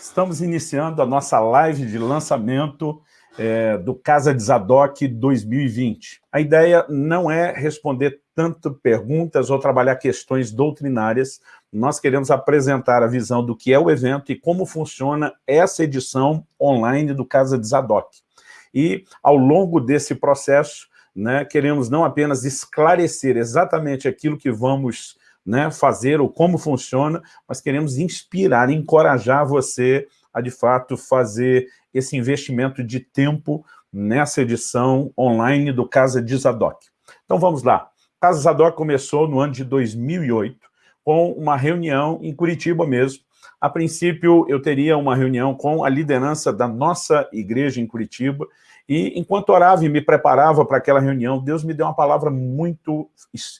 Estamos iniciando a nossa live de lançamento é, do Casa de Zadok 2020. A ideia não é responder tanto perguntas ou trabalhar questões doutrinárias, nós queremos apresentar a visão do que é o evento e como funciona essa edição online do Casa de Zadok. E, ao longo desse processo, né, queremos não apenas esclarecer exatamente aquilo que vamos né, fazer ou como funciona, mas queremos inspirar, encorajar você a, de fato, fazer esse investimento de tempo nessa edição online do Casa de Zadok. Então vamos lá. Casa Zadok começou no ano de 2008, com uma reunião em Curitiba mesmo. A princípio, eu teria uma reunião com a liderança da nossa igreja em Curitiba, e enquanto orava e me preparava para aquela reunião, Deus me deu uma palavra muito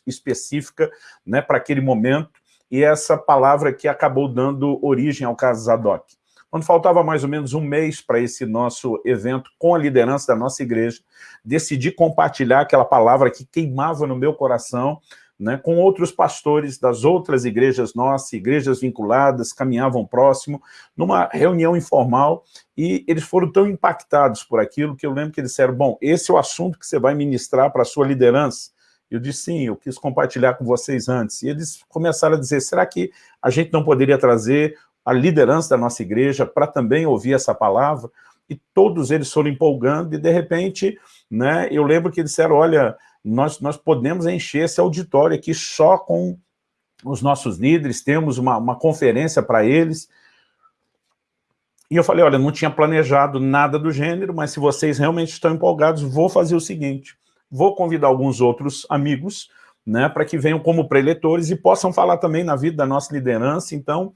específica né, para aquele momento, e essa palavra que acabou dando origem ao caso Zadok. Quando faltava mais ou menos um mês para esse nosso evento com a liderança da nossa igreja, decidi compartilhar aquela palavra que queimava no meu coração, né, com outros pastores das outras igrejas nossas, igrejas vinculadas, caminhavam próximo, numa reunião informal, e eles foram tão impactados por aquilo que eu lembro que eles disseram, bom, esse é o assunto que você vai ministrar para a sua liderança. Eu disse, sim, eu quis compartilhar com vocês antes. E eles começaram a dizer, será que a gente não poderia trazer a liderança da nossa igreja para também ouvir essa palavra? E todos eles foram empolgando, e de repente, né, eu lembro que eles disseram, olha, nós, nós podemos encher esse auditório aqui só com os nossos líderes, temos uma, uma conferência para eles. E eu falei, olha, não tinha planejado nada do gênero, mas se vocês realmente estão empolgados, vou fazer o seguinte, vou convidar alguns outros amigos, né, para que venham como preletores e possam falar também na vida da nossa liderança, então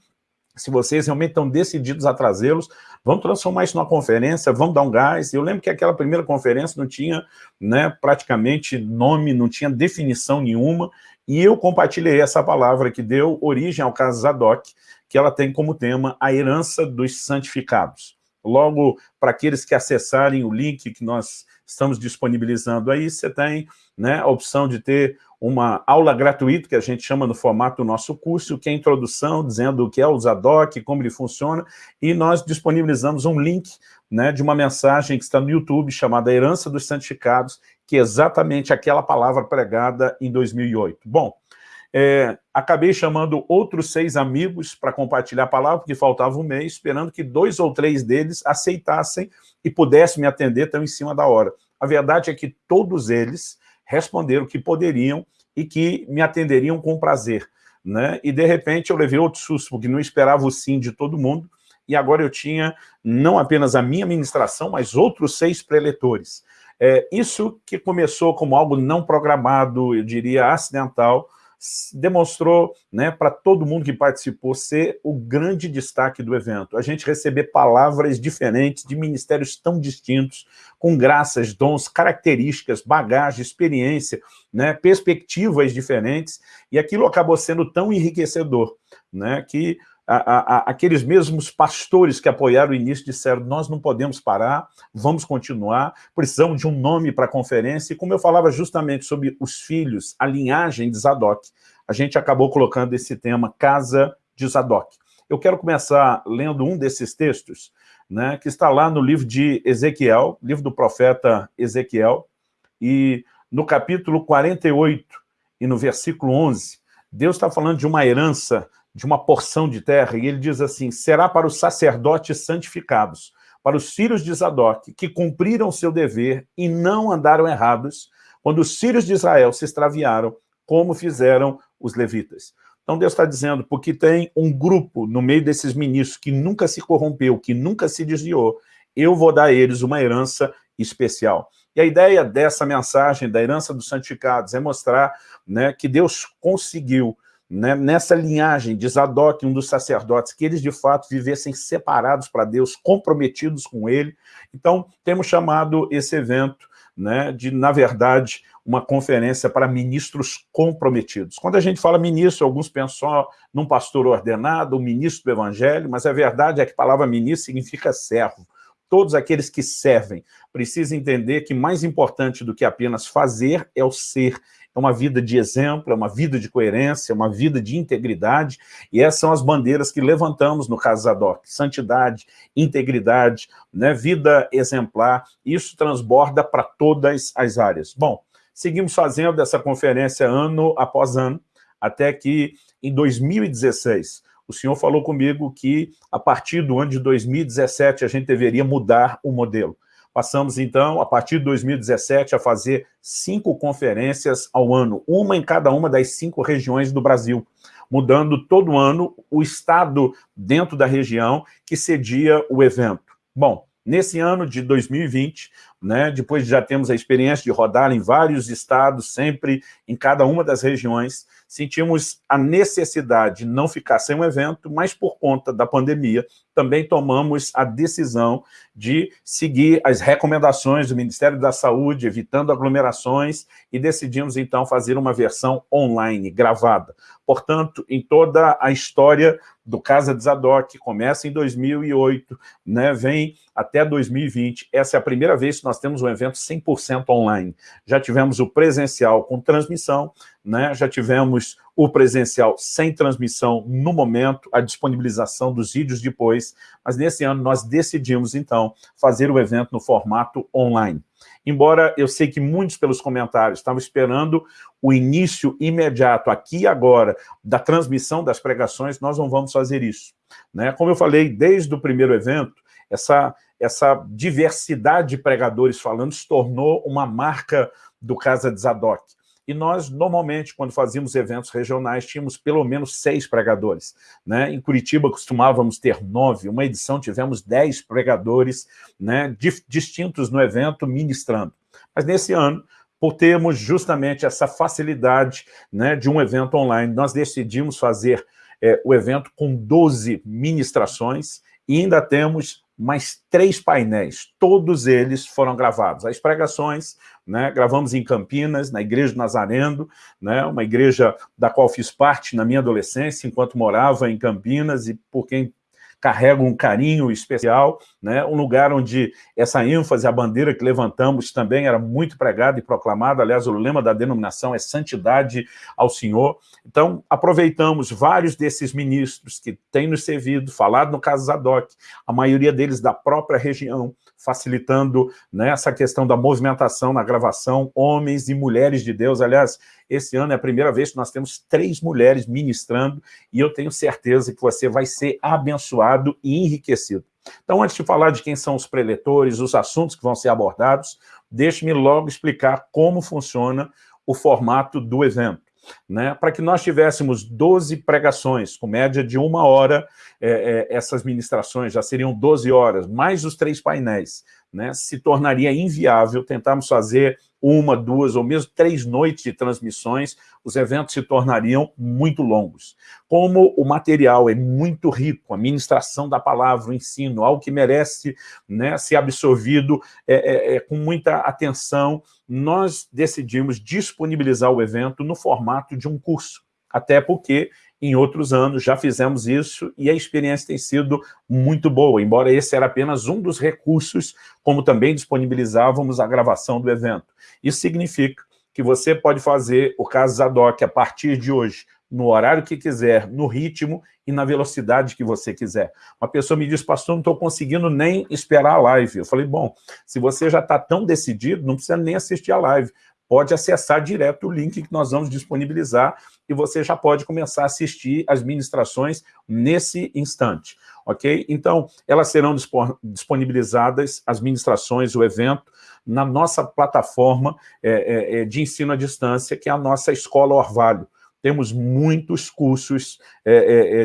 se vocês realmente estão decididos a trazê-los, vamos transformar isso numa conferência, vamos dar um gás. Eu lembro que aquela primeira conferência não tinha né, praticamente nome, não tinha definição nenhuma, e eu compartilhei essa palavra que deu origem ao caso Zadok, que ela tem como tema a herança dos santificados. Logo, para aqueles que acessarem o link que nós estamos disponibilizando aí, você tem né, a opção de ter uma aula gratuita, que a gente chama no formato do nosso curso, que é introdução, dizendo o que é o Zadok, como ele funciona, e nós disponibilizamos um link né, de uma mensagem que está no YouTube, chamada Herança dos Santificados, que é exatamente aquela palavra pregada em 2008. Bom, é, acabei chamando outros seis amigos para compartilhar a palavra, porque faltava um mês, esperando que dois ou três deles aceitassem e pudessem me atender tão em cima da hora. A verdade é que todos eles responderam que poderiam e que me atenderiam com prazer. Né? E, de repente, eu levei outro susto, porque não esperava o sim de todo mundo, e agora eu tinha não apenas a minha ministração, mas outros seis preletores. É, isso que começou como algo não programado, eu diria acidental, demonstrou né, para todo mundo que participou ser o grande destaque do evento. A gente receber palavras diferentes de ministérios tão distintos, com graças, dons, características, bagagem, experiência, né, perspectivas diferentes, e aquilo acabou sendo tão enriquecedor, né, que a, a, aqueles mesmos pastores que apoiaram o início disseram, nós não podemos parar, vamos continuar, precisamos de um nome para a conferência, e como eu falava justamente sobre os filhos, a linhagem de Zadok, a gente acabou colocando esse tema Casa de Zadok. Eu quero começar lendo um desses textos, né, que está lá no livro de Ezequiel, livro do profeta Ezequiel, e no capítulo 48 e no versículo 11, Deus está falando de uma herança de uma porção de terra, e ele diz assim, será para os sacerdotes santificados, para os filhos de Zadok, que cumpriram seu dever e não andaram errados, quando os filhos de Israel se extraviaram, como fizeram os levitas. Então Deus está dizendo, porque tem um grupo no meio desses ministros que nunca se corrompeu, que nunca se desviou, eu vou dar a eles uma herança especial. E a ideia dessa mensagem, da herança dos santificados, é mostrar né, que Deus conseguiu né, nessa linhagem de Zadok, um dos sacerdotes, que eles de fato vivessem separados para Deus, comprometidos com ele. Então, temos chamado esse evento né, de, na verdade, uma conferência para ministros comprometidos. Quando a gente fala ministro, alguns pensam num pastor ordenado, um ministro do evangelho, mas a verdade é que a palavra ministro significa servo. Todos aqueles que servem precisam entender que mais importante do que apenas fazer é o ser, é uma vida de exemplo, é uma vida de coerência, é uma vida de integridade, e essas são as bandeiras que levantamos no caso Zadok, santidade, integridade, né, vida exemplar, isso transborda para todas as áreas. Bom, seguimos fazendo essa conferência ano após ano, até que em 2016, o senhor falou comigo que a partir do ano de 2017 a gente deveria mudar o modelo. Passamos, então, a partir de 2017, a fazer cinco conferências ao ano, uma em cada uma das cinco regiões do Brasil, mudando todo ano o estado dentro da região que cedia o evento. Bom, nesse ano de 2020, né, depois de já temos a experiência de rodar em vários estados, sempre em cada uma das regiões, sentimos a necessidade de não ficar sem um evento, mas por conta da pandemia, também tomamos a decisão de seguir as recomendações do Ministério da Saúde, evitando aglomerações, e decidimos, então, fazer uma versão online, gravada. Portanto, em toda a história do Casa de Zadok, começa em 2008, né, vem até 2020, essa é a primeira vez que nós temos um evento 100% online. Já tivemos o presencial com transmissão, né? já tivemos o presencial sem transmissão no momento, a disponibilização dos vídeos depois, mas nesse ano nós decidimos, então, fazer o evento no formato online. Embora eu sei que muitos pelos comentários estavam esperando o início imediato, aqui e agora, da transmissão das pregações, nós não vamos fazer isso. Né? Como eu falei, desde o primeiro evento, essa, essa diversidade de pregadores falando se tornou uma marca do Casa de Zadok. E nós, normalmente, quando fazíamos eventos regionais, tínhamos pelo menos seis pregadores. Né? Em Curitiba costumávamos ter nove, uma edição tivemos dez pregadores né, distintos no evento, ministrando. Mas nesse ano, por termos justamente essa facilidade né, de um evento online, nós decidimos fazer é, o evento com 12 ministrações e ainda temos mais três painéis, todos eles foram gravados. As pregações, né, gravamos em Campinas, na Igreja Nazareno, né, uma igreja da qual fiz parte na minha adolescência, enquanto morava em Campinas, e por quem carrega um carinho especial, né? um lugar onde essa ênfase, a bandeira que levantamos também era muito pregada e proclamada, aliás, o lema da denominação é santidade ao Senhor. Então, aproveitamos vários desses ministros que têm nos servido, falado no caso Zadok, a maioria deles da própria região, facilitando né, essa questão da movimentação na gravação, homens e mulheres de Deus. Aliás, esse ano é a primeira vez que nós temos três mulheres ministrando e eu tenho certeza que você vai ser abençoado e enriquecido. Então, antes de falar de quem são os preletores, os assuntos que vão ser abordados, deixe-me logo explicar como funciona o formato do evento né, para que nós tivéssemos 12 pregações, com média de uma hora, é, é, essas ministrações já seriam 12 horas, mais os três painéis, né, se tornaria inviável tentarmos fazer uma, duas ou mesmo três noites de transmissões, os eventos se tornariam muito longos. Como o material é muito rico, a ministração da palavra, o ensino, algo que merece né, ser absorvido é, é, é, com muita atenção, nós decidimos disponibilizar o evento no formato de um curso, até porque em outros anos já fizemos isso e a experiência tem sido muito boa, embora esse era apenas um dos recursos, como também disponibilizávamos a gravação do evento. Isso significa que você pode fazer o caso Zadok a partir de hoje, no horário que quiser, no ritmo e na velocidade que você quiser. Uma pessoa me disse, pastor, não estou conseguindo nem esperar a live. Eu falei, bom, se você já está tão decidido, não precisa nem assistir a live. Pode acessar direto o link que nós vamos disponibilizar e você já pode começar a assistir as ministrações nesse instante, ok? Então, elas serão disponibilizadas, as ministrações, o evento, na nossa plataforma é, é, é, de ensino à distância, que é a nossa Escola Orvalho. Temos muitos cursos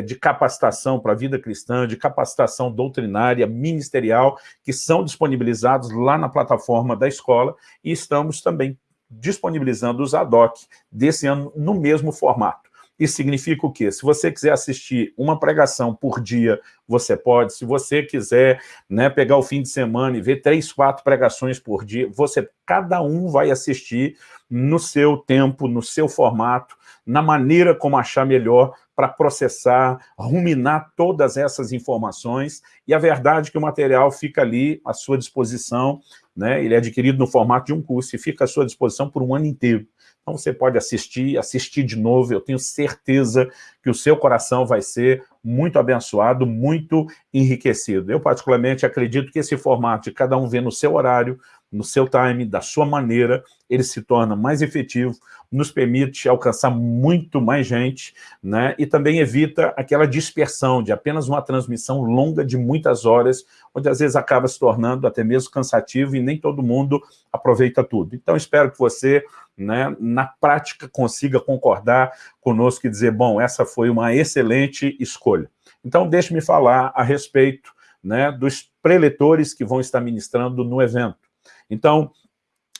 de capacitação para a vida cristã, de capacitação doutrinária, ministerial, que são disponibilizados lá na plataforma da escola e estamos também disponibilizando os ADOC desse ano no mesmo formato. Isso significa o quê? Se você quiser assistir uma pregação por dia, você pode. Se você quiser né, pegar o fim de semana e ver três, quatro pregações por dia, você, cada um vai assistir no seu tempo, no seu formato, na maneira como achar melhor para processar, ruminar todas essas informações. E a verdade é que o material fica ali à sua disposição, né? ele é adquirido no formato de um curso e fica à sua disposição por um ano inteiro. Então você pode assistir, assistir de novo, eu tenho certeza que o seu coração vai ser muito abençoado, muito enriquecido. Eu particularmente acredito que esse formato de cada um ver no seu horário, no seu time, da sua maneira, ele se torna mais efetivo, nos permite alcançar muito mais gente, né? e também evita aquela dispersão de apenas uma transmissão longa de muitas horas, onde às vezes acaba se tornando até mesmo cansativo e nem todo mundo aproveita tudo. Então espero que você, né, na prática, consiga concordar conosco e dizer, bom, essa foi uma excelente escolha. Então deixe-me falar a respeito né, dos preletores que vão estar ministrando no evento. Então,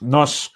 nós,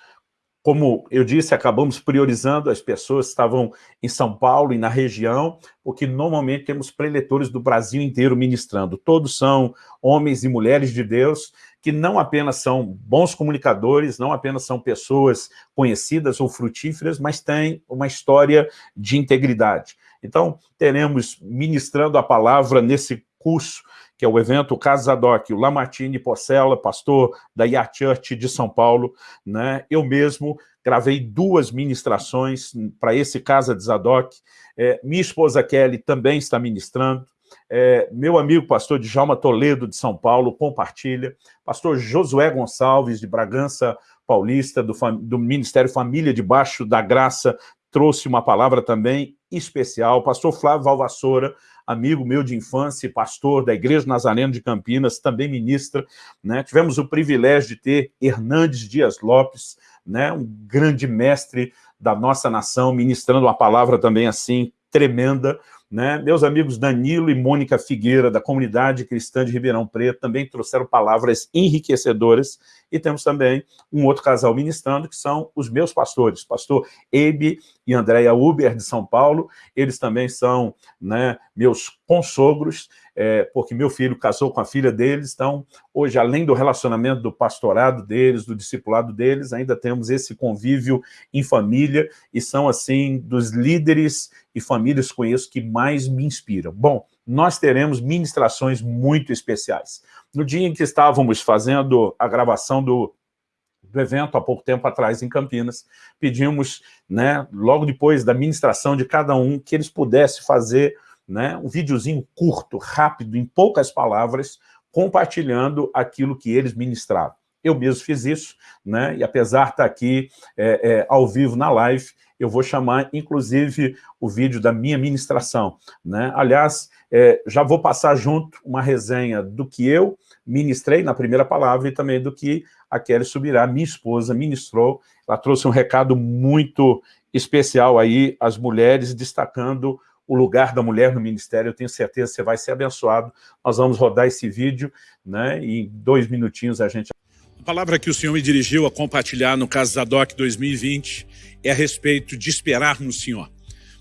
como eu disse, acabamos priorizando as pessoas que estavam em São Paulo e na região, porque normalmente temos preletores do Brasil inteiro ministrando. Todos são homens e mulheres de Deus, que não apenas são bons comunicadores, não apenas são pessoas conhecidas ou frutíferas, mas têm uma história de integridade. Então, teremos ministrando a palavra nesse curso que é o evento Casadoc, o Lamartine Porcela, pastor da IA Church de São Paulo, né? eu mesmo gravei duas ministrações para esse Casa de Zadok, é, minha esposa Kelly também está ministrando, é, meu amigo pastor Djalma Toledo de São Paulo compartilha, pastor Josué Gonçalves de Bragança Paulista, do, do Ministério Família Debaixo da Graça, trouxe uma palavra também especial, pastor Flávio Valvassoura, amigo meu de infância, pastor da Igreja Nazareno de Campinas, também ministra. Né? Tivemos o privilégio de ter Hernandes Dias Lopes, né? um grande mestre da nossa nação, ministrando uma palavra também assim tremenda, né? Meus amigos Danilo e Mônica Figueira, da Comunidade Cristã de Ribeirão Preto, também trouxeram palavras enriquecedoras. E temos também um outro casal ministrando, que são os meus pastores, pastor Ebe e Andréia Uber, de São Paulo. Eles também são né, meus consogros, é, porque meu filho casou com a filha deles, então hoje, além do relacionamento do pastorado deles, do discipulado deles, ainda temos esse convívio em família, e são, assim, dos líderes e famílias que conheço que mais me inspiram. Bom, nós teremos ministrações muito especiais. No dia em que estávamos fazendo a gravação do, do evento, há pouco tempo atrás, em Campinas, pedimos, né, logo depois da ministração de cada um, que eles pudessem fazer né, um videozinho curto, rápido, em poucas palavras, compartilhando aquilo que eles ministravam. Eu mesmo fiz isso, né, e apesar de estar aqui é, é, ao vivo na live, eu vou chamar, inclusive, o vídeo da minha ministração. Né? Aliás, é, já vou passar junto uma resenha do que eu ministrei na primeira palavra e também do que a Kelly Subirá, minha esposa, ministrou. Ela trouxe um recado muito especial aí às mulheres, destacando o lugar da mulher no ministério, eu tenho certeza que você vai ser abençoado. Nós vamos rodar esse vídeo, né, e em dois minutinhos a gente... Palavra que o Senhor me dirigiu a compartilhar no Caso Zadok 2020 é a respeito de esperar no Senhor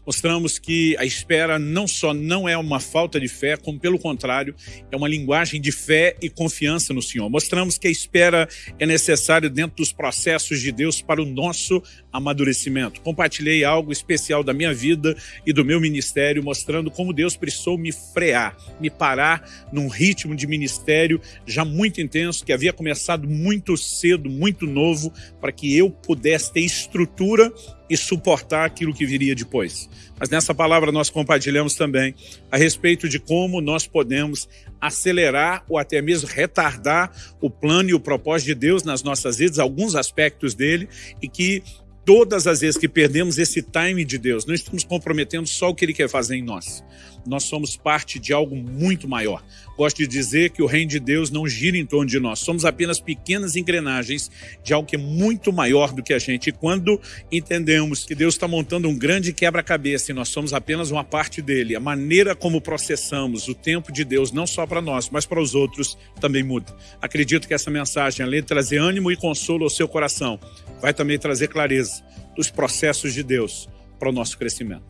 mostramos que a espera não só não é uma falta de fé, como pelo contrário, é uma linguagem de fé e confiança no Senhor. Mostramos que a espera é necessária dentro dos processos de Deus para o nosso amadurecimento. Compartilhei algo especial da minha vida e do meu ministério, mostrando como Deus precisou me frear, me parar num ritmo de ministério já muito intenso, que havia começado muito cedo, muito novo, para que eu pudesse ter estrutura e suportar aquilo que viria depois. Mas nessa palavra nós compartilhamos também a respeito de como nós podemos acelerar ou até mesmo retardar o plano e o propósito de Deus nas nossas vidas, alguns aspectos dele, e que todas as vezes que perdemos esse time de Deus, não estamos comprometendo só o que Ele quer fazer em nós. Nós somos parte de algo muito maior. Gosto de dizer que o reino de Deus não gira em torno de nós. Somos apenas pequenas engrenagens de algo que é muito maior do que a gente. E quando entendemos que Deus está montando um grande quebra-cabeça e nós somos apenas uma parte dele, a maneira como processamos o tempo de Deus, não só para nós, mas para os outros, também muda. Acredito que essa mensagem, além de trazer ânimo e consolo ao seu coração, vai também trazer clareza dos processos de Deus para o nosso crescimento.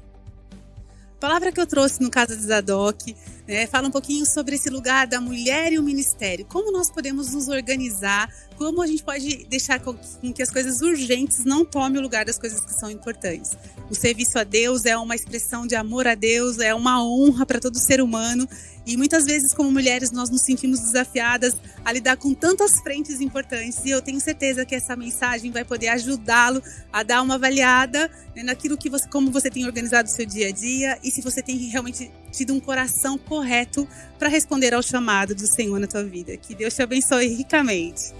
A palavra que eu trouxe no Casa de Zadok É, fala um pouquinho sobre esse lugar da mulher e o ministério. Como nós podemos nos organizar? Como a gente pode deixar com que as coisas urgentes não tomem o lugar das coisas que são importantes? O serviço a Deus é uma expressão de amor a Deus, é uma honra para todo ser humano. E muitas vezes, como mulheres, nós nos sentimos desafiadas a lidar com tantas frentes importantes. E eu tenho certeza que essa mensagem vai poder ajudá-lo a dar uma avaliada né, naquilo que você, como você tem organizado o seu dia a dia e se você tem realmente tido um coração correto para responder ao chamado do Senhor na tua vida. Que Deus te abençoe ricamente.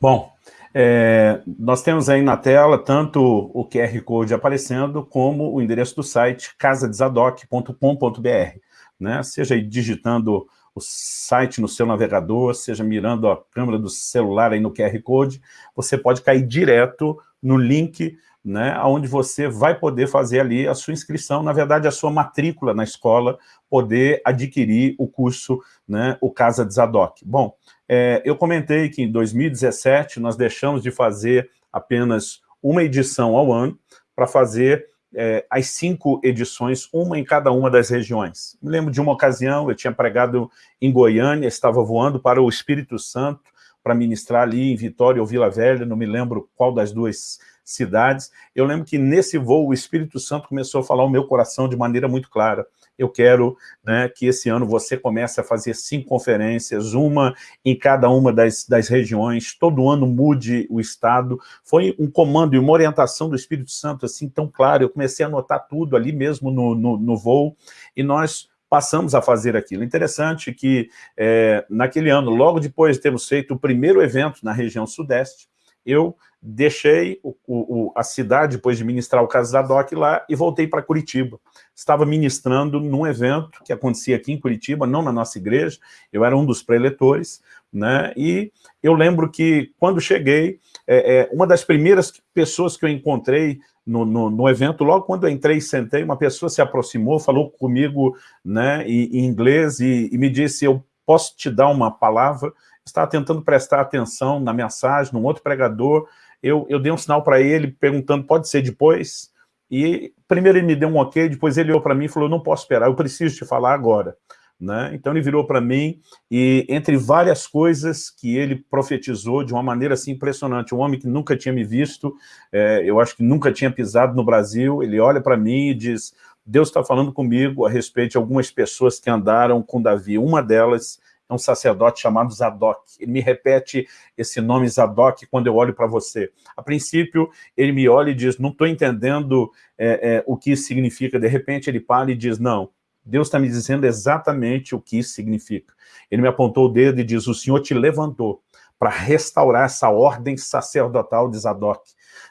Bom, é, nós temos aí na tela tanto o QR Code aparecendo, como o endereço do site casadesadoc.com.br. Né? Seja aí digitando o site no seu navegador, seja mirando a câmera do celular aí no QR Code, você pode cair direto no link né, onde você vai poder fazer ali a sua inscrição, na verdade, a sua matrícula na escola, poder adquirir o curso, né, o Casa de Zadok. Bom, é, eu comentei que em 2017 nós deixamos de fazer apenas uma edição ao ano para fazer é, as cinco edições, uma em cada uma das regiões. Me lembro de uma ocasião, eu tinha pregado em Goiânia, estava voando para o Espírito Santo para ministrar ali em Vitória ou Vila Velha, não me lembro qual das duas cidades. Eu lembro que nesse voo o Espírito Santo começou a falar o meu coração de maneira muito clara. Eu quero né, que esse ano você comece a fazer cinco conferências, uma em cada uma das, das regiões, todo ano mude o Estado. Foi um comando e uma orientação do Espírito Santo assim tão claro, eu comecei a anotar tudo ali mesmo no, no, no voo, e nós passamos a fazer aquilo. Interessante que é, naquele ano, logo depois de termos feito o primeiro evento na região sudeste, eu deixei o, o, a cidade, depois de ministrar o caso da DOC lá, e voltei para Curitiba. Estava ministrando num evento que acontecia aqui em Curitiba, não na nossa igreja, eu era um dos preletores, né? e eu lembro que, quando cheguei, é, é, uma das primeiras pessoas que eu encontrei no, no, no, evento, logo quando eu entrei e sentei, uma pessoa se aproximou, falou comigo né, em, em inglês e, e me disse, eu posso te dar uma palavra? estava tentando prestar atenção na mensagem, num outro pregador, eu, eu dei um sinal para ele, perguntando, pode ser depois? E primeiro ele me deu um ok, depois ele olhou para mim e falou, não posso esperar, eu preciso te falar agora. Né? Então ele virou para mim e entre várias coisas que ele profetizou de uma maneira assim impressionante, um homem que nunca tinha me visto, é, eu acho que nunca tinha pisado no Brasil, ele olha para mim e diz, Deus está falando comigo a respeito de algumas pessoas que andaram com Davi, uma delas é um sacerdote chamado Zadok. Ele me repete esse nome Zadok quando eu olho para você. A princípio, ele me olha e diz, não estou entendendo é, é, o que isso significa. De repente, ele para e diz, não, Deus está me dizendo exatamente o que isso significa. Ele me apontou o dedo e diz, o Senhor te levantou para restaurar essa ordem sacerdotal de Zadok,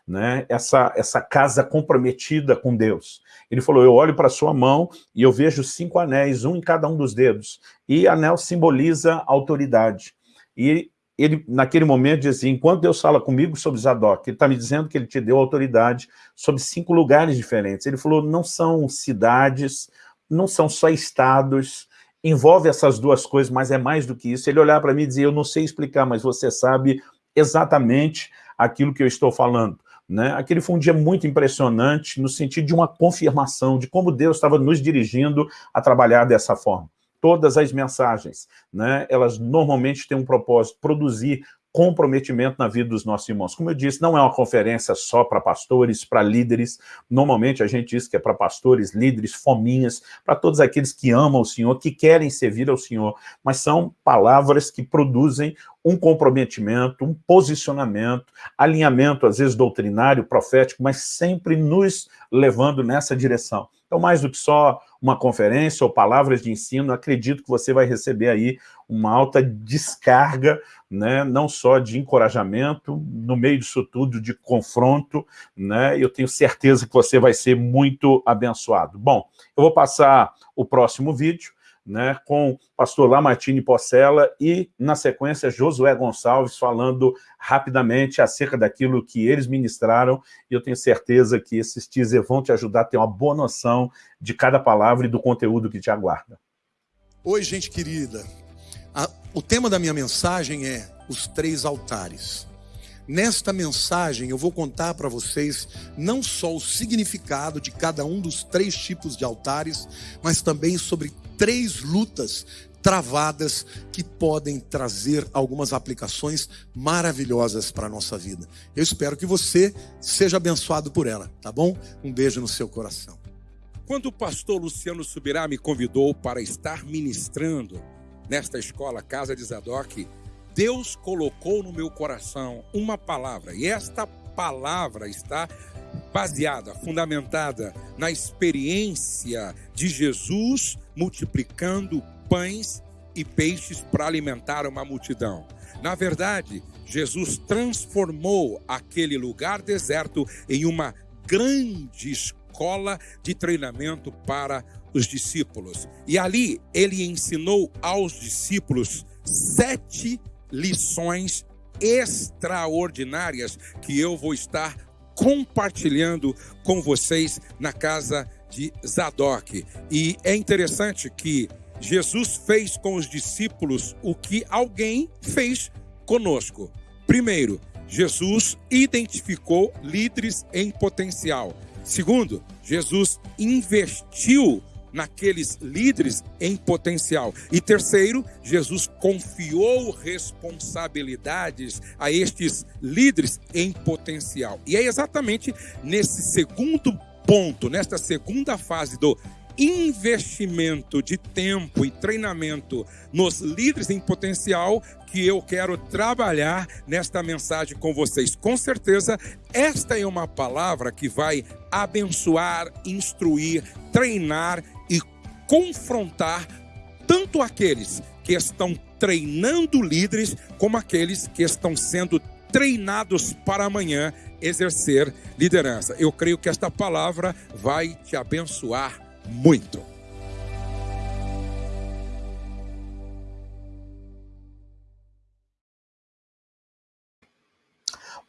né? essa, essa casa comprometida com Deus. Ele falou, eu olho para sua mão e eu vejo cinco anéis, um em cada um dos dedos, e anel simboliza autoridade. E ele, naquele momento, dizia assim, enquanto Deus fala comigo sobre Zadok, ele está me dizendo que ele te deu autoridade sobre cinco lugares diferentes. Ele falou, não são cidades, não são só estados, envolve essas duas coisas, mas é mais do que isso. Ele olhar para mim e dizer, eu não sei explicar, mas você sabe exatamente aquilo que eu estou falando. Né? Aquele foi um dia muito impressionante no sentido de uma confirmação de como Deus estava nos dirigindo a trabalhar dessa forma. Todas as mensagens, né, elas normalmente têm um propósito, produzir comprometimento na vida dos nossos irmãos. Como eu disse, não é uma conferência só para pastores, para líderes. Normalmente a gente diz que é para pastores, líderes, fominhas, para todos aqueles que amam o Senhor, que querem servir ao Senhor. Mas são palavras que produzem um comprometimento, um posicionamento, alinhamento, às vezes doutrinário, profético, mas sempre nos levando nessa direção. Então, mais do que só uma conferência ou palavras de ensino, acredito que você vai receber aí uma alta descarga, né, não só de encorajamento, no meio disso tudo, de confronto, né, eu tenho certeza que você vai ser muito abençoado. Bom, eu vou passar o próximo vídeo, né, com o pastor Lamartine Porcela e, na sequência, Josué Gonçalves falando rapidamente acerca daquilo que eles ministraram, e eu tenho certeza que esses teaser vão te ajudar a ter uma boa noção de cada palavra e do conteúdo que te aguarda. Oi, gente querida. A, o tema da minha mensagem é os três altares. Nesta mensagem eu vou contar para vocês não só o significado de cada um dos três tipos de altares, mas também sobre três lutas travadas que podem trazer algumas aplicações maravilhosas para a nossa vida. Eu espero que você seja abençoado por ela, tá bom? Um beijo no seu coração. Quando o pastor Luciano Subirá me convidou para estar ministrando nesta escola Casa de Zadok, Deus colocou no meu coração uma palavra, e esta palavra está baseada, fundamentada na experiência de Jesus multiplicando pães e peixes para alimentar uma multidão. Na verdade, Jesus transformou aquele lugar deserto em uma grande escola de treinamento para os discípulos. E ali ele ensinou aos discípulos sete lições extraordinárias que eu vou estar compartilhando com vocês na casa de Zadok. E é interessante que Jesus fez com os discípulos o que alguém fez conosco. Primeiro, Jesus identificou líderes em potencial. Segundo, Jesus investiu naqueles líderes em potencial. E terceiro, Jesus confiou responsabilidades a estes líderes em potencial. E é exatamente nesse segundo ponto, nesta segunda fase do investimento de tempo e treinamento nos líderes em potencial que eu quero trabalhar nesta mensagem com vocês. Com certeza, esta é uma palavra que vai abençoar, instruir, treinar confrontar tanto aqueles que estão treinando líderes, como aqueles que estão sendo treinados para amanhã exercer liderança. Eu creio que esta palavra vai te abençoar muito.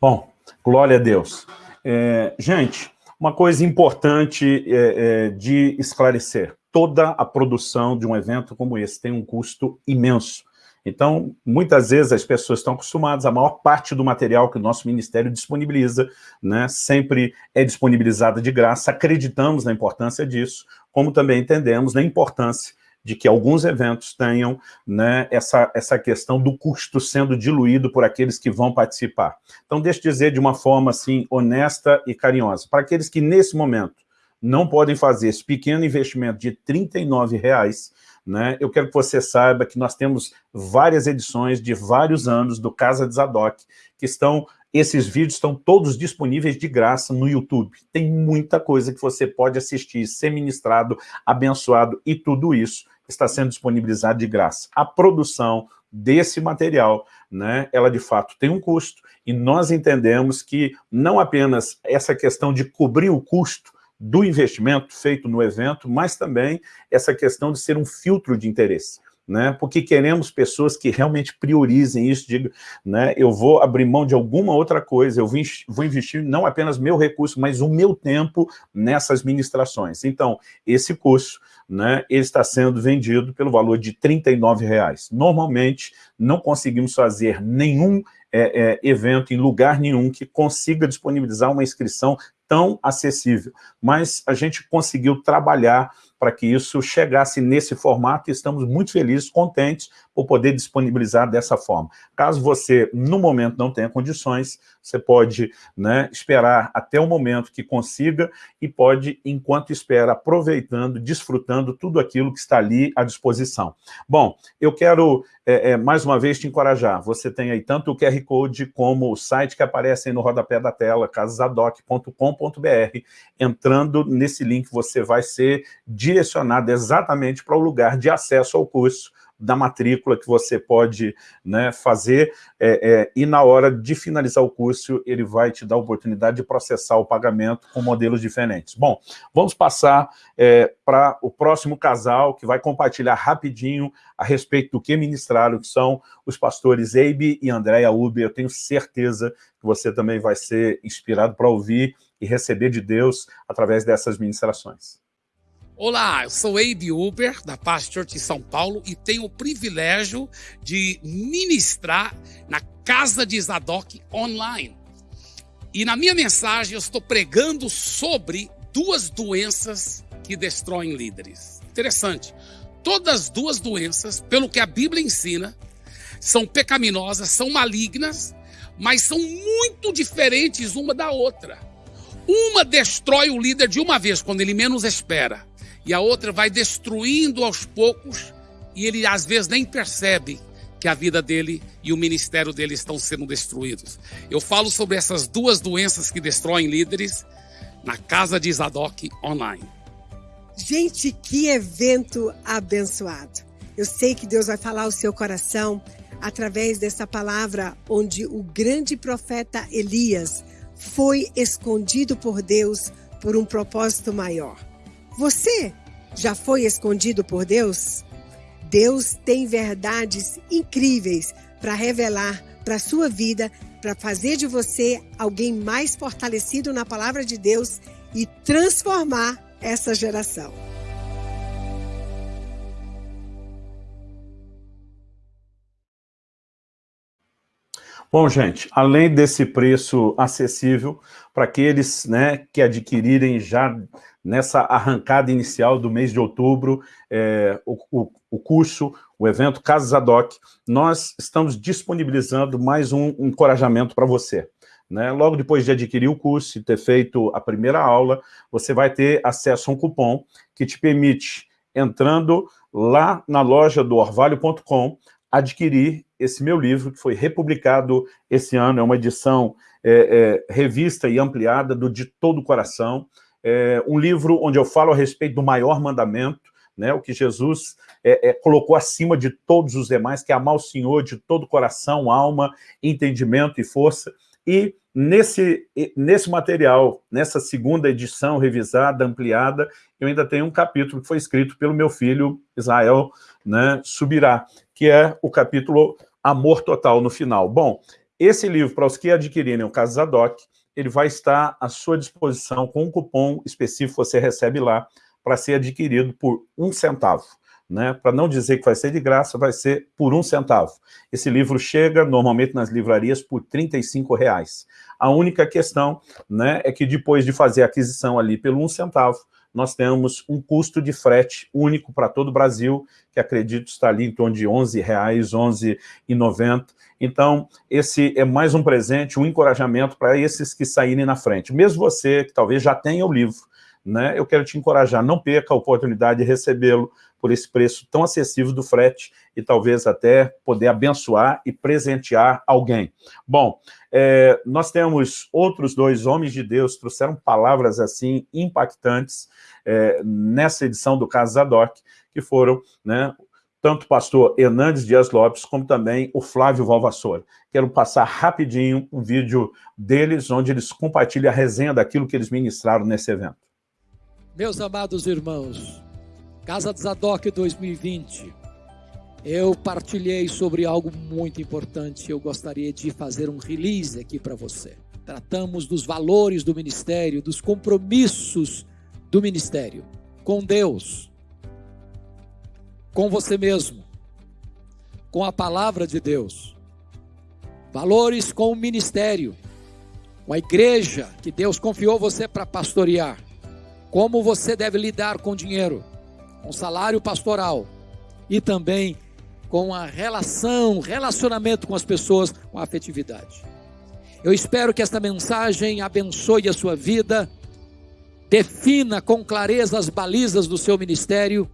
Bom, glória a Deus. É, gente, uma coisa importante é, é, de esclarecer. Toda a produção de um evento como esse tem um custo imenso. Então, muitas vezes as pessoas estão acostumadas, a maior parte do material que o nosso ministério disponibiliza, né, sempre é disponibilizada de graça, acreditamos na importância disso, como também entendemos na importância de que alguns eventos tenham né, essa, essa questão do custo sendo diluído por aqueles que vão participar. Então, deixa eu dizer de uma forma assim, honesta e carinhosa, para aqueles que nesse momento não podem fazer esse pequeno investimento de R$ reais, né, eu quero que você saiba que nós temos várias edições de vários anos do Casa de Zadok, que estão esses vídeos estão todos disponíveis de graça no YouTube. Tem muita coisa que você pode assistir, ser ministrado, abençoado, e tudo isso está sendo disponibilizado de graça. A produção desse material, né, ela de fato tem um custo, e nós entendemos que não apenas essa questão de cobrir o custo do investimento feito no evento, mas também essa questão de ser um filtro de interesse né? porque queremos pessoas que realmente priorizem isso, digo, né? eu vou abrir mão de alguma outra coisa, eu vou investir não apenas meu recurso, mas o meu tempo nessas ministrações. Então, esse curso, né, ele está sendo vendido pelo valor de R$ reais. Normalmente, não conseguimos fazer nenhum é, é, evento em lugar nenhum que consiga disponibilizar uma inscrição tão acessível, mas a gente conseguiu trabalhar para que isso chegasse nesse formato e estamos muito felizes, contentes por poder disponibilizar dessa forma. Caso você, no momento, não tenha condições, você pode né, esperar até o momento que consiga e pode, enquanto espera, aproveitando, desfrutando tudo aquilo que está ali à disposição. Bom, eu quero, é, é, mais uma vez, te encorajar. Você tem aí tanto o QR Code como o site que aparece aí no rodapé da tela, casadoc.com.br. Entrando nesse link, você vai ser direcionado exatamente para o lugar de acesso ao curso, da matrícula que você pode né, fazer, é, é, e na hora de finalizar o curso, ele vai te dar a oportunidade de processar o pagamento com modelos diferentes. Bom, vamos passar é, para o próximo casal, que vai compartilhar rapidinho a respeito do que ministraram, que são os pastores Eibe e Andréia Uber. Eu tenho certeza que você também vai ser inspirado para ouvir e receber de Deus através dessas ministrações. Olá, eu sou Abe Uber, da Church em São Paulo, e tenho o privilégio de ministrar na Casa de Zadok online. E na minha mensagem eu estou pregando sobre duas doenças que destroem líderes. Interessante. Todas as duas doenças, pelo que a Bíblia ensina, são pecaminosas, são malignas, mas são muito diferentes uma da outra. Uma destrói o líder de uma vez, quando ele menos espera e a outra vai destruindo aos poucos e ele às vezes nem percebe que a vida dele e o ministério dele estão sendo destruídos. Eu falo sobre essas duas doenças que destroem líderes na casa de Zadok online. Gente, que evento abençoado. Eu sei que Deus vai falar o seu coração através dessa palavra onde o grande profeta Elias foi escondido por Deus por um propósito maior. Você já foi escondido por Deus? Deus tem verdades incríveis para revelar para a sua vida, para fazer de você alguém mais fortalecido na palavra de Deus e transformar essa geração. Bom, gente, além desse preço acessível para aqueles né, que adquirirem já nessa arrancada inicial do mês de outubro, é, o, o, o, curso, o evento Casas Adoc, nós estamos disponibilizando mais um encorajamento para você. Né? Logo depois de adquirir o curso e ter feito a primeira aula, você vai ter acesso a um cupom que te permite, entrando lá na loja do orvalho.com, adquirir esse meu livro, que foi republicado esse ano, é uma edição é, é, revista e ampliada do De Todo o Coração, é um livro onde eu falo a respeito do maior mandamento, né, o que Jesus é, é, colocou acima de todos os demais, que é amar o Senhor de todo coração, alma, entendimento e força. E nesse, nesse material, nessa segunda edição revisada, ampliada, eu ainda tenho um capítulo que foi escrito pelo meu filho Israel né, Subirá, que é o capítulo Amor Total no final. Bom, esse livro, para os que adquirirem o Caso Zadok, ele vai estar à sua disposição com um cupom específico, você recebe lá, para ser adquirido por um centavo. Né? Para não dizer que vai ser de graça, vai ser por um centavo. Esse livro chega normalmente nas livrarias por R$ reais. A única questão né, é que depois de fazer a aquisição ali pelo um centavo, nós temos um custo de frete único para todo o Brasil, que acredito está ali em torno de R$ 11,00, R$ 11,90. Então, esse é mais um presente, um encorajamento para esses que saírem na frente. Mesmo você, que talvez já tenha o livro, né, eu quero te encorajar, não perca a oportunidade de recebê-lo por esse preço tão acessível do frete e talvez até poder abençoar e presentear alguém. Bom, é, nós temos outros dois homens de Deus, trouxeram palavras assim impactantes é, nessa edição do Caso Zadok, que foram né, tanto o pastor Hernandes Dias Lopes, como também o Flávio Valvassoura. Quero passar rapidinho um vídeo deles, onde eles compartilham a resenha daquilo que eles ministraram nesse evento. Meus amados irmãos, Casa de Zadok 2020, eu partilhei sobre algo muito importante. Eu gostaria de fazer um release aqui para você. Tratamos dos valores do ministério, dos compromissos do ministério. Com Deus, com você mesmo, com a palavra de Deus. Valores com o ministério, com a igreja que Deus confiou você para pastorear. Como você deve lidar com dinheiro, com salário pastoral e também com a relação, relacionamento com as pessoas, com a afetividade. Eu espero que esta mensagem abençoe a sua vida, defina com clareza as balizas do seu ministério,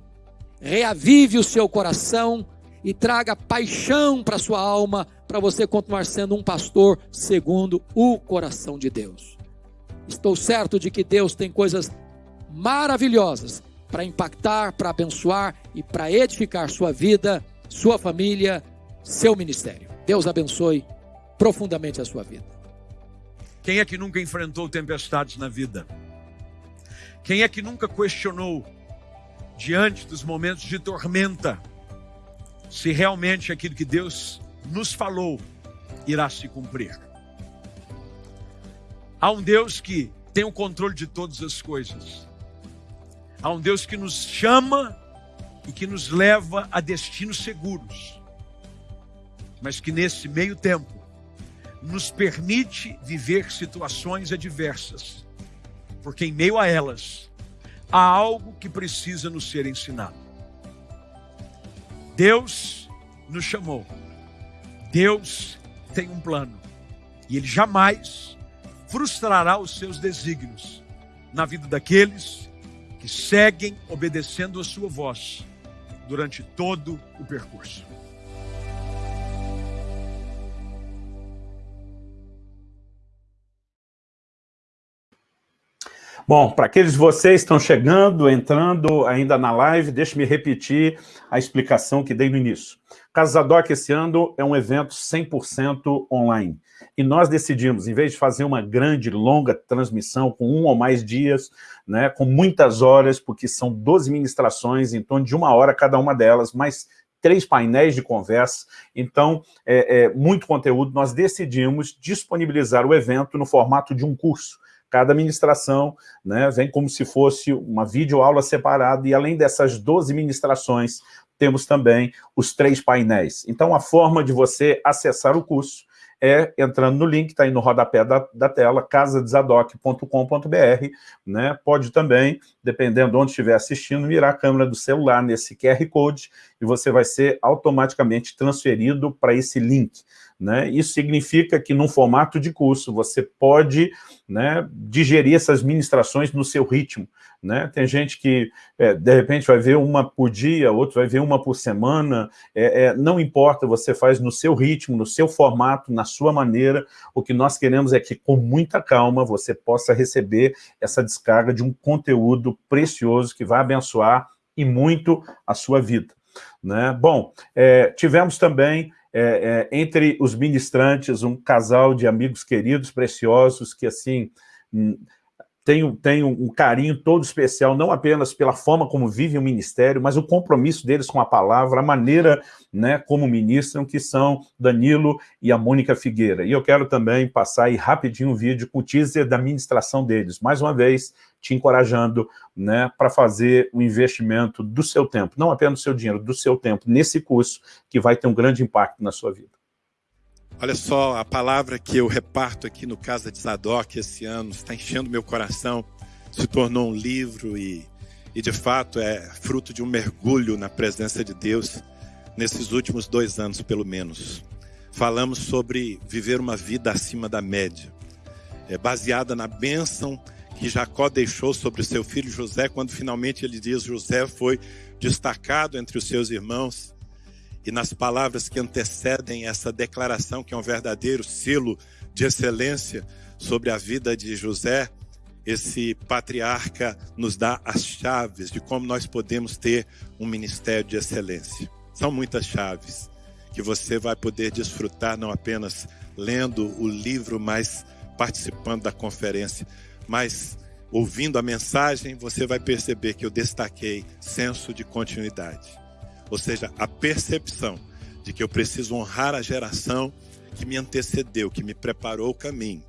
reavive o seu coração e traga paixão para sua alma, para você continuar sendo um pastor segundo o coração de Deus. Estou certo de que Deus tem coisas maravilhosas para impactar, para abençoar e para edificar sua vida, sua família, seu ministério. Deus abençoe profundamente a sua vida. Quem é que nunca enfrentou tempestades na vida? Quem é que nunca questionou diante dos momentos de tormenta se realmente aquilo que Deus nos falou irá se cumprir? Há um Deus que tem o controle de todas as coisas. Há um Deus que nos chama e que nos leva a destinos seguros, mas que nesse meio tempo nos permite viver situações adversas, porque em meio a elas há algo que precisa nos ser ensinado. Deus nos chamou, Deus tem um plano, e Ele jamais frustrará os seus desígnios na vida daqueles que seguem obedecendo a sua voz durante todo o percurso. Bom, para aqueles de vocês que estão chegando, entrando ainda na live, deixe-me repetir a explicação que dei no início. Casa Zadok esse ano é um evento 100% online. E nós decidimos, em vez de fazer uma grande, longa transmissão com um ou mais dias, né, com muitas horas, porque são 12 ministrações, em torno de uma hora cada uma delas, mais três painéis de conversa, então, é, é, muito conteúdo, nós decidimos disponibilizar o evento no formato de um curso. Cada ministração né, vem como se fosse uma videoaula separada, e além dessas 12 ministrações, temos também os três painéis. Então, a forma de você acessar o curso é entrando no link, está aí no rodapé da, da tela, casadesadoc.com.br, né? Pode também, dependendo de onde estiver assistindo, mirar a câmera do celular nesse QR Code e você vai ser automaticamente transferido para esse link. Né? Isso significa que, num formato de curso, você pode né, digerir essas ministrações no seu ritmo. Né? Tem gente que, é, de repente, vai ver uma por dia, outro vai ver uma por semana, é, é, não importa, você faz no seu ritmo, no seu formato, na sua maneira, o que nós queremos é que, com muita calma, você possa receber essa descarga de um conteúdo precioso que vai abençoar e muito a sua vida. Né? Bom, é, tivemos também é, é, entre os ministrantes, um casal de amigos queridos, preciosos, que, assim, tem, tem um carinho todo especial, não apenas pela forma como vivem o ministério, mas o compromisso deles com a palavra, a maneira né, como ministram, que são Danilo e a Mônica Figueira. E eu quero também passar aí rapidinho um vídeo com o teaser da ministração deles. Mais uma vez, te encorajando né, para fazer o investimento do seu tempo, não apenas do seu dinheiro, do seu tempo, nesse curso, que vai ter um grande impacto na sua vida. Olha só, a palavra que eu reparto aqui no Casa de Zadok esse ano está enchendo meu coração, se tornou um livro e, e de fato é fruto de um mergulho na presença de Deus nesses últimos dois anos, pelo menos. Falamos sobre viver uma vida acima da média, é, baseada na bênção que Jacó deixou sobre o seu filho José, quando finalmente ele diz: José foi destacado entre os seus irmãos. E nas palavras que antecedem essa declaração, que é um verdadeiro selo de excelência sobre a vida de José, esse patriarca nos dá as chaves de como nós podemos ter um ministério de excelência. São muitas chaves que você vai poder desfrutar não apenas lendo o livro, mas participando da conferência mas ouvindo a mensagem, você vai perceber que eu destaquei senso de continuidade. Ou seja, a percepção de que eu preciso honrar a geração que me antecedeu, que me preparou o caminho,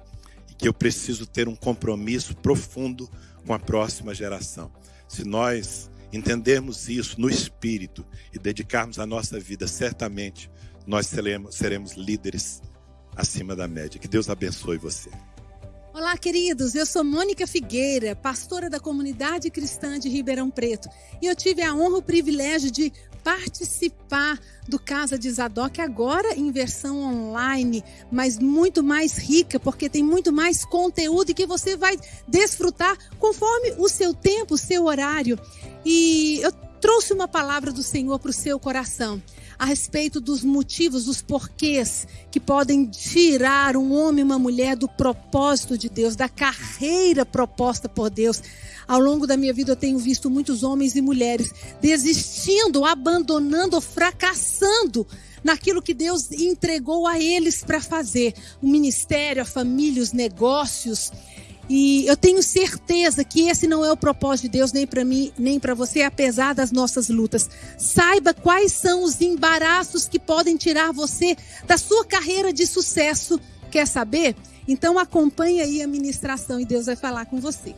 e que eu preciso ter um compromisso profundo com a próxima geração. Se nós entendermos isso no espírito e dedicarmos a nossa vida, certamente nós seremos, líderes acima da média. Que Deus abençoe você. Olá, queridos. Eu sou Mônica Figueira, pastora da comunidade cristã de Ribeirão Preto. E eu tive a honra e o privilégio de participar do Casa de Zadok agora em versão online, mas muito mais rica, porque tem muito mais conteúdo e que você vai desfrutar conforme o seu tempo, o seu horário. E eu trouxe uma palavra do Senhor para o seu coração a respeito dos motivos, dos porquês que podem tirar um homem e uma mulher do propósito de Deus, da carreira proposta por Deus. Ao longo da minha vida eu tenho visto muitos homens e mulheres desistindo, abandonando, fracassando naquilo que Deus entregou a eles para fazer. O ministério, a família, os negócios. E eu tenho certeza que esse não é o propósito de Deus nem para mim, nem para você, apesar das nossas lutas. Saiba quais são os embaraços que podem tirar você da sua carreira de sucesso. Quer saber? Então acompanhe aí a ministração e Deus vai falar com você.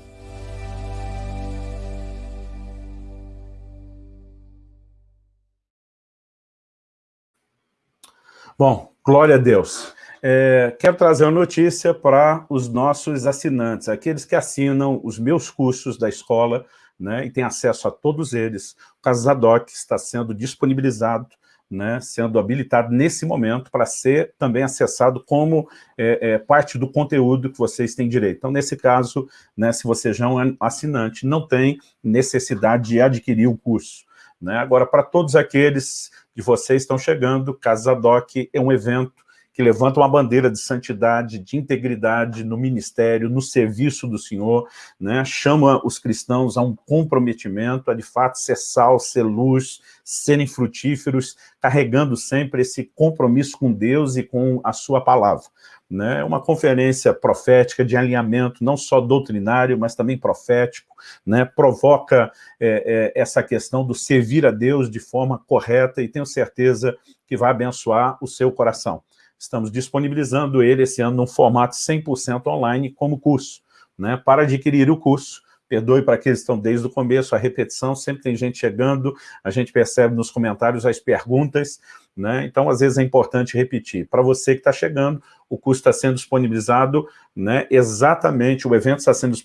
Bom, glória a Deus. É, quero trazer uma notícia para os nossos assinantes, aqueles que assinam os meus cursos da escola, né, e têm acesso a todos eles. O Casadoc está sendo disponibilizado, né, sendo habilitado nesse momento para ser também acessado como é, é, parte do conteúdo que vocês têm direito. Então, nesse caso, né, se você já é um assinante, não tem necessidade de adquirir o curso. Né? Agora, para todos aqueles de vocês estão chegando, Casa Doc é um evento que levanta uma bandeira de santidade, de integridade no ministério, no serviço do Senhor, né? chama os cristãos a um comprometimento, a de fato ser sal, ser luz, serem frutíferos, carregando sempre esse compromisso com Deus e com a sua palavra. Né? Uma conferência profética de alinhamento, não só doutrinário, mas também profético, né? provoca é, é, essa questão do servir a Deus de forma correta e tenho certeza que vai abençoar o seu coração. Estamos disponibilizando ele esse ano num formato 100% online como curso. Né? Para adquirir o curso, perdoe para aqueles que estão desde o começo, a repetição, sempre tem gente chegando, a gente percebe nos comentários as perguntas, né? então às vezes é importante repetir. Para você que está chegando, o curso está sendo disponibilizado, né, exatamente, o evento está sendo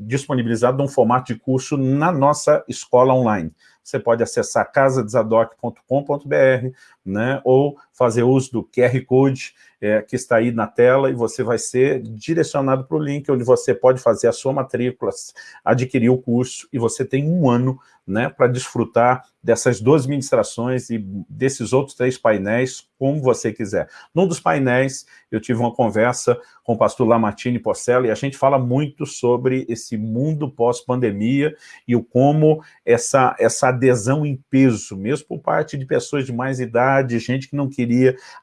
disponibilizado num formato de curso na nossa escola online você pode acessar casadesadoc.com.br, né, ou fazer uso do QR Code é, que está aí na tela e você vai ser direcionado para o link onde você pode fazer a sua matrícula, adquirir o curso e você tem um ano né, para desfrutar dessas duas ministrações e desses outros três painéis, como você quiser. Num dos painéis, eu tive uma conversa com o pastor Lamartine Porcela, e a gente fala muito sobre esse mundo pós-pandemia e o como essa, essa adesão em peso, mesmo por parte de pessoas de mais idade, gente que não queria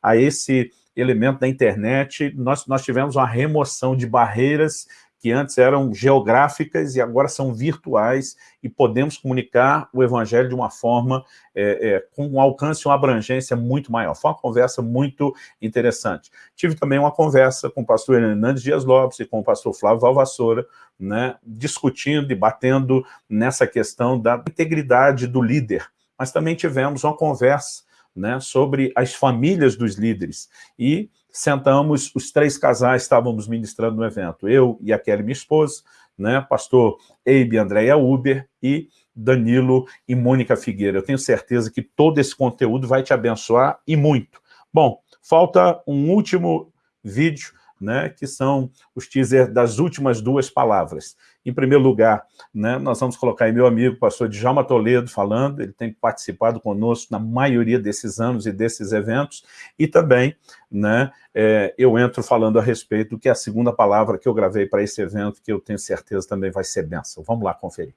a esse elemento da internet, nós, nós tivemos uma remoção de barreiras que antes eram geográficas e agora são virtuais e podemos comunicar o evangelho de uma forma é, é, com um alcance e uma abrangência muito maior. Foi uma conversa muito interessante. Tive também uma conversa com o pastor Hernandes Dias Lopes e com o pastor Flávio Valvassoura, né, discutindo, debatendo nessa questão da integridade do líder. Mas também tivemos uma conversa né, sobre as famílias dos líderes. E sentamos, os três casais estávamos ministrando no evento, eu e a Kelly, minha esposa, né, pastor Eibe Andréia Uber e Danilo e Mônica Figueira. Eu tenho certeza que todo esse conteúdo vai te abençoar e muito. Bom, falta um último vídeo né, que são os teaser das últimas duas palavras. Em primeiro lugar, né, nós vamos colocar aí meu amigo, pastor Djalma Toledo, falando, ele tem participado conosco na maioria desses anos e desses eventos, e também né, é, eu entro falando a respeito do que é a segunda palavra que eu gravei para esse evento, que eu tenho certeza também vai ser bênção. Vamos lá conferir.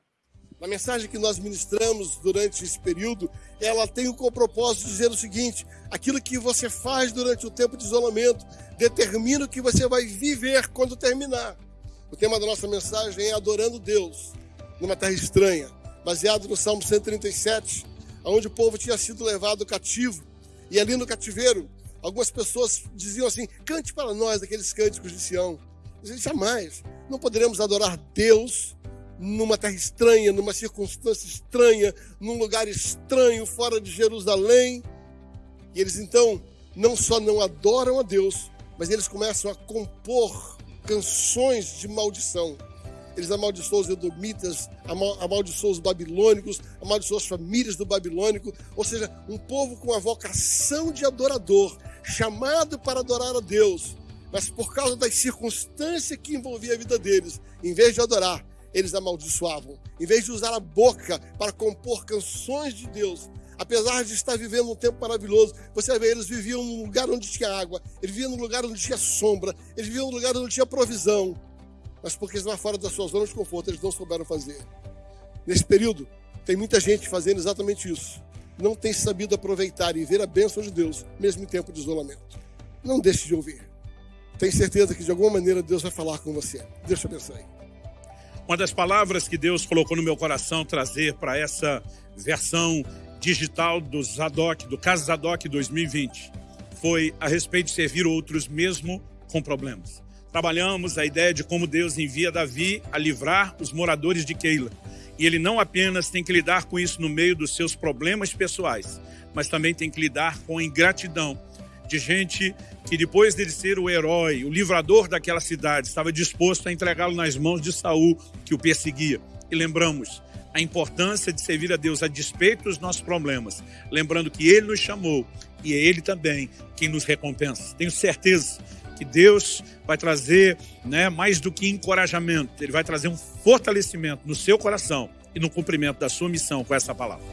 A mensagem que nós ministramos durante esse período, ela tem o propósito de dizer o seguinte, aquilo que você faz durante o tempo de isolamento determina o que você vai viver quando terminar. O tema da nossa mensagem é Adorando Deus numa terra estranha, baseado no Salmo 137, onde o povo tinha sido levado cativo. E ali no cativeiro, algumas pessoas diziam assim: cante para nós aqueles cânticos de Sião. Jamais, não poderemos adorar Deus numa terra estranha, numa circunstância estranha, num lugar estranho, fora de Jerusalém. E eles então não só não adoram a Deus, mas eles começam a compor canções de maldição. Eles amaldiçoam os edomitas, amaldiçoam os babilônicos, amaldiçoam as famílias do babilônico, ou seja, um povo com a vocação de adorador, chamado para adorar a Deus, mas por causa das circunstâncias que envolvia a vida deles, em vez de adorar, eles amaldiçoavam. Em vez de usar a boca para compor canções de Deus, apesar de estar vivendo um tempo maravilhoso, você vê, eles viviam num lugar onde tinha água, eles viviam num lugar onde tinha sombra, eles viviam num lugar onde tinha provisão. Mas porque estavam fora da sua zona de conforto, eles não souberam fazer. Nesse período, tem muita gente fazendo exatamente isso. Não tem sabido aproveitar e ver a bênção de Deus, mesmo em tempo de isolamento. Não deixe de ouvir. Tenho certeza que de alguma maneira Deus vai falar com você. Deus te abençoe. Uma das palavras que Deus colocou no meu coração trazer para essa versão digital do Zadok, do caso Zadok 2020, foi a respeito de servir outros mesmo com problemas. Trabalhamos a ideia de como Deus envia Davi a livrar os moradores de Keila. E ele não apenas tem que lidar com isso no meio dos seus problemas pessoais, mas também tem que lidar com a ingratidão de gente que depois dele ser o herói, o livrador daquela cidade, estava disposto a entregá-lo nas mãos de Saul, que o perseguia. E lembramos a importância de servir a Deus a despeito dos nossos problemas, lembrando que Ele nos chamou e é Ele também quem nos recompensa. Tenho certeza que Deus vai trazer né, mais do que encorajamento, Ele vai trazer um fortalecimento no seu coração e no cumprimento da sua missão com essa palavra.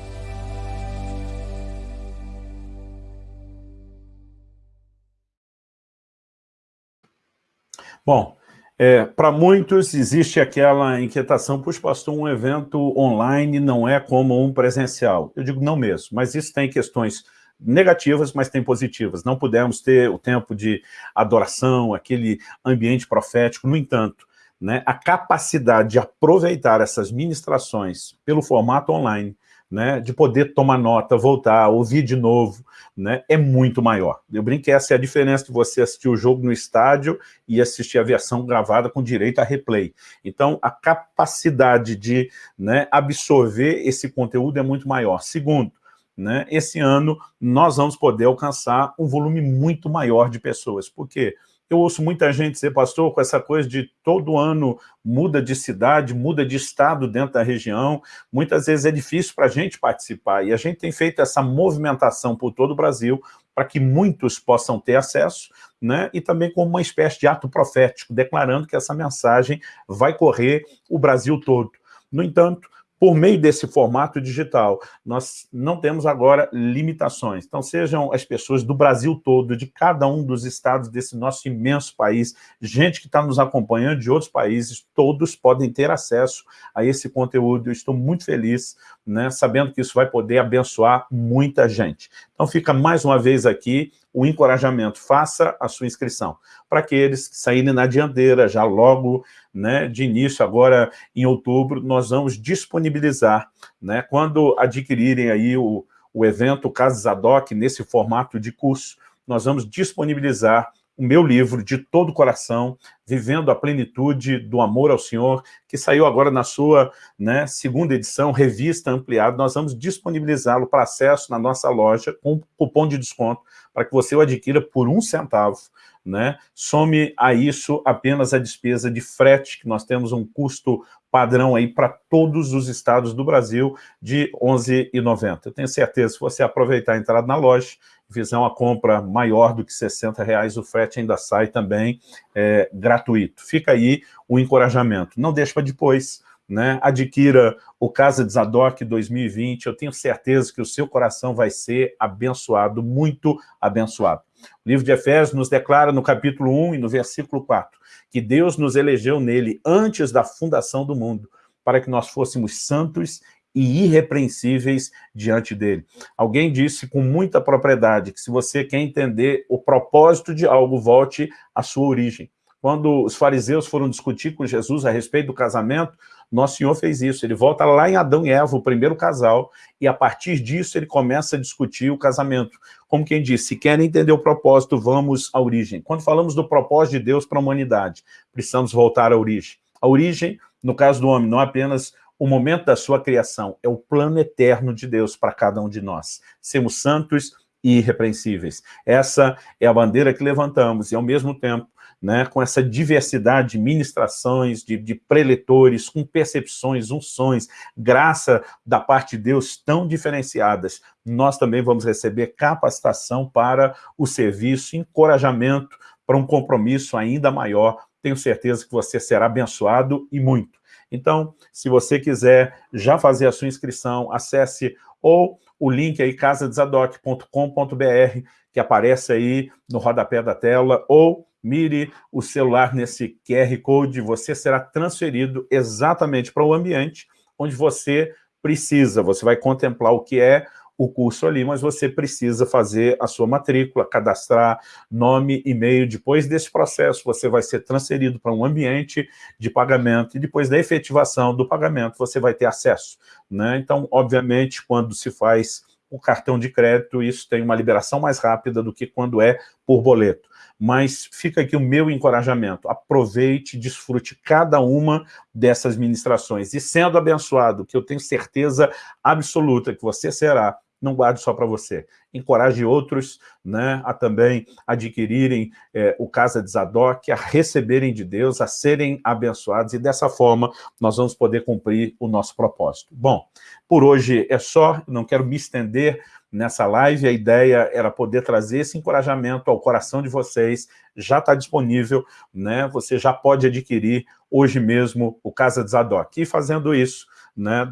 Bom, é, para muitos existe aquela inquietação, puxa pastor, um evento online não é como um presencial. Eu digo não mesmo, mas isso tem questões negativas, mas tem positivas. Não pudemos ter o tempo de adoração, aquele ambiente profético. No entanto, né, a capacidade de aproveitar essas ministrações pelo formato online, né, de poder tomar nota, voltar, ouvir de novo, né, é muito maior. Eu brinco que essa é a diferença de você assistir o jogo no estádio e assistir a versão gravada com direito a replay. Então, a capacidade de né, absorver esse conteúdo é muito maior. Segundo, né, esse ano nós vamos poder alcançar um volume muito maior de pessoas. Por quê? Eu ouço muita gente dizer, pastor, com essa coisa de todo ano muda de cidade, muda de estado dentro da região, muitas vezes é difícil para a gente participar, e a gente tem feito essa movimentação por todo o Brasil para que muitos possam ter acesso, né, e também como uma espécie de ato profético, declarando que essa mensagem vai correr o Brasil todo. No entanto, por meio desse formato digital, nós não temos agora limitações. Então, sejam as pessoas do Brasil todo, de cada um dos estados desse nosso imenso país, gente que está nos acompanhando de outros países, todos podem ter acesso a esse conteúdo. Eu estou muito feliz, né, sabendo que isso vai poder abençoar muita gente. Então, fica mais uma vez aqui o encorajamento, faça a sua inscrição. Para aqueles que saírem na dianteira, já logo né, de início, agora em outubro, nós vamos disponibilizar, né, quando adquirirem aí o, o evento Casa Zadok, nesse formato de curso, nós vamos disponibilizar o meu livro de todo o coração, Vivendo a Plenitude do Amor ao Senhor, que saiu agora na sua né, segunda edição, revista ampliada. Nós vamos disponibilizá-lo para acesso na nossa loja com cupom de desconto para que você o adquira por um centavo. Né? Some a isso apenas a despesa de frete, que nós temos um custo padrão aí para todos os estados do Brasil de R$ 11,90. Eu tenho certeza, se você aproveitar a entrada na loja, fizer uma compra maior do que 60 reais, o frete ainda sai também é, gratuito. Fica aí o encorajamento. Não deixe para depois, né? adquira o Casa de Zadok 2020, eu tenho certeza que o seu coração vai ser abençoado, muito abençoado. O livro de Efésios nos declara no capítulo 1 e no versículo 4, que Deus nos elegeu nele antes da fundação do mundo, para que nós fôssemos santos e irrepreensíveis diante dele. Alguém disse com muita propriedade que se você quer entender o propósito de algo, volte à sua origem. Quando os fariseus foram discutir com Jesus a respeito do casamento, nosso Senhor fez isso. Ele volta lá em Adão e Eva, o primeiro casal, e a partir disso ele começa a discutir o casamento. Como quem diz, se querem entender o propósito, vamos à origem. Quando falamos do propósito de Deus para a humanidade, precisamos voltar à origem. A origem, no caso do homem, não é apenas o momento da sua criação, é o plano eterno de Deus para cada um de nós. Sermos santos e irrepreensíveis. Essa é a bandeira que levantamos, e ao mesmo tempo, né, com essa diversidade de ministrações, de, de preletores, com percepções, unções, graça da parte de Deus tão diferenciadas, nós também vamos receber capacitação para o serviço, encorajamento para um compromisso ainda maior. Tenho certeza que você será abençoado e muito. Então, se você quiser já fazer a sua inscrição, acesse ou o link aí casadesadoc.com.br, que aparece aí no rodapé da tela, ou mire o celular nesse QR Code, você será transferido exatamente para o ambiente onde você precisa. Você vai contemplar o que é o curso ali, mas você precisa fazer a sua matrícula, cadastrar nome, e-mail. Depois desse processo, você vai ser transferido para um ambiente de pagamento e depois da efetivação do pagamento, você vai ter acesso. Né? Então, obviamente, quando se faz o cartão de crédito, isso tem uma liberação mais rápida do que quando é por boleto. Mas fica aqui o meu encorajamento, aproveite, desfrute cada uma dessas ministrações. E sendo abençoado, que eu tenho certeza absoluta que você será, não guarde só para você. Encoraje outros né, a também adquirirem é, o Casa de Zadok, a receberem de Deus, a serem abençoados, e dessa forma nós vamos poder cumprir o nosso propósito. Bom, por hoje é só, não quero me estender nessa live, a ideia era poder trazer esse encorajamento ao coração de vocês, já está disponível, né? você já pode adquirir hoje mesmo o Casa de Zadok. E fazendo isso, né,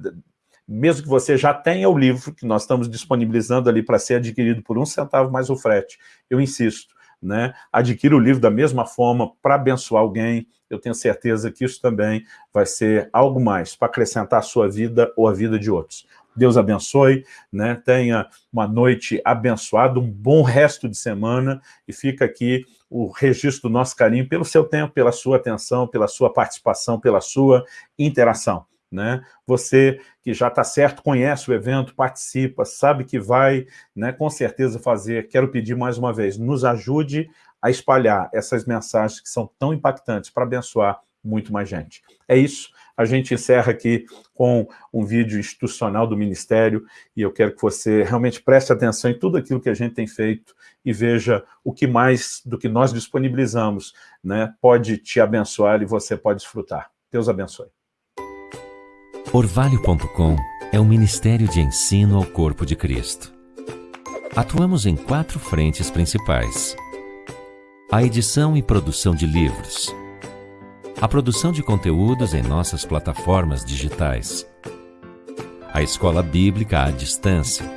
mesmo que você já tenha o livro, que nós estamos disponibilizando ali para ser adquirido por um centavo mais o frete, eu insisto, né? adquira o livro da mesma forma para abençoar alguém, eu tenho certeza que isso também vai ser algo mais para acrescentar a sua vida ou a vida de outros. Deus abençoe, né? tenha uma noite abençoada, um bom resto de semana, e fica aqui o registro do nosso carinho pelo seu tempo, pela sua atenção, pela sua participação, pela sua interação. Né? Você que já está certo, conhece o evento, participa, sabe que vai né, com certeza fazer, quero pedir mais uma vez, nos ajude a espalhar essas mensagens que são tão impactantes para abençoar muito mais gente. É isso, a gente encerra aqui com um vídeo institucional do Ministério e eu quero que você realmente preste atenção em tudo aquilo que a gente tem feito e veja o que mais do que nós disponibilizamos né, pode te abençoar e você pode desfrutar. Deus abençoe. Orvalho.com é um ministério de ensino ao corpo de Cristo. Atuamos em quatro frentes principais. A edição e produção de livros, a produção de conteúdos em nossas plataformas digitais, a escola bíblica à distância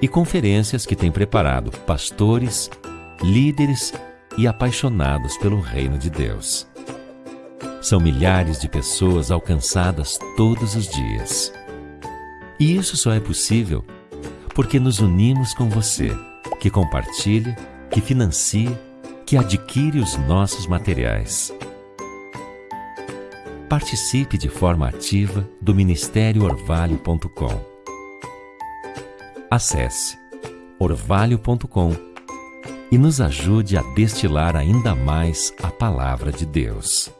e conferências que tem preparado pastores, líderes e apaixonados pelo reino de Deus. São milhares de pessoas alcançadas todos os dias. E isso só é possível porque nos unimos com você, que compartilha, que financia, que adquire os nossos materiais. Participe de forma ativa do Ministério Orvalho.com. Acesse orvalho.com e nos ajude a destilar ainda mais a palavra de Deus.